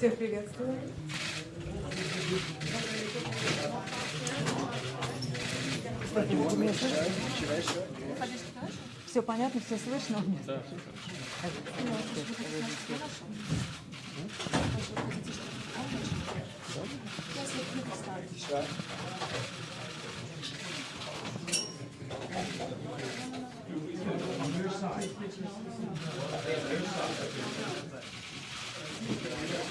Всех приветствую. Все понятно, все слышно? Да, like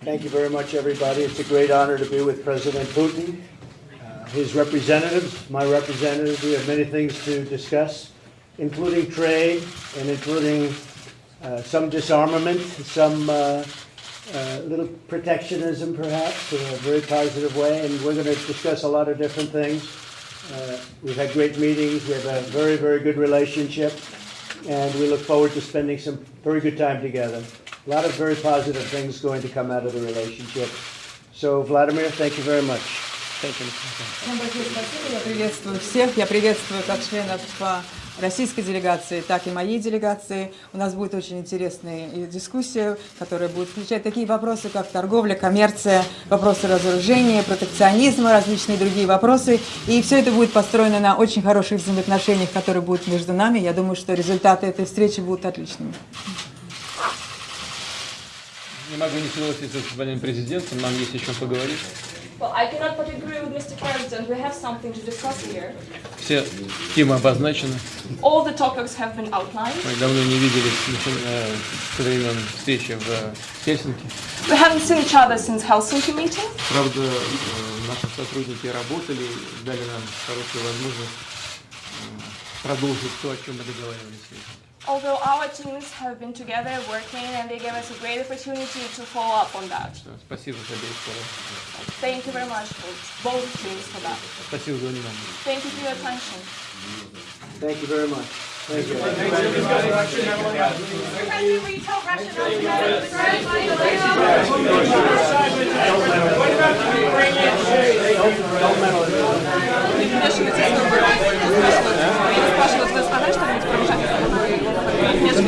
Thank you very much, everybody. It's a great honor to be with President Putin, uh, his representatives, my representatives. We have many things to discuss, including trade and including uh, some disarmament, some uh, uh, little protectionism, perhaps, in a very positive way. And we're going to discuss a lot of different things. Uh, we've had great meetings. We have a very, very good relationship. And we look forward to spending some very good time together. A lot of very positive things going to come out of the relationship. So, Vladimir, thank you very much. Всем большое спасибо. Я приветствую всех. Я приветствую как членов а, российской делегации, так и моей делегации. У нас будет очень интересная и дискуссия, которая будет включать такие вопросы, как торговля, коммерция, вопросы разоружения, протекционизма, различные другие вопросы. И все это будет построено на очень хороших взаимоотношениях, которые будут между нами. Я думаю, что результаты этой встречи будут отличными. Не могу не согласиться с господином президентом, нам есть о чем поговорить. Well, I cannot but agree with Mr. President. We have something to discuss here. Все темы обозначены. All the topics have been outlined. Мы давно не виделись начи- э, со времен встречи в э, Хельсинки. We haven't seen each other since Helsinki meeting. Правда, э, наши сотрудники работали, дали нам хорошую возможность продолжить то, о чем мы договаривались. в Хельсинки. Although our teams have been together working and they gave us a great opportunity to follow up on that. Что, Спасибо с обеих сторон. Thank you very much for both teams for that. Спасибо за внимание. Thank you for your attention. Thank you very much. Thank you. Thank you,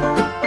Música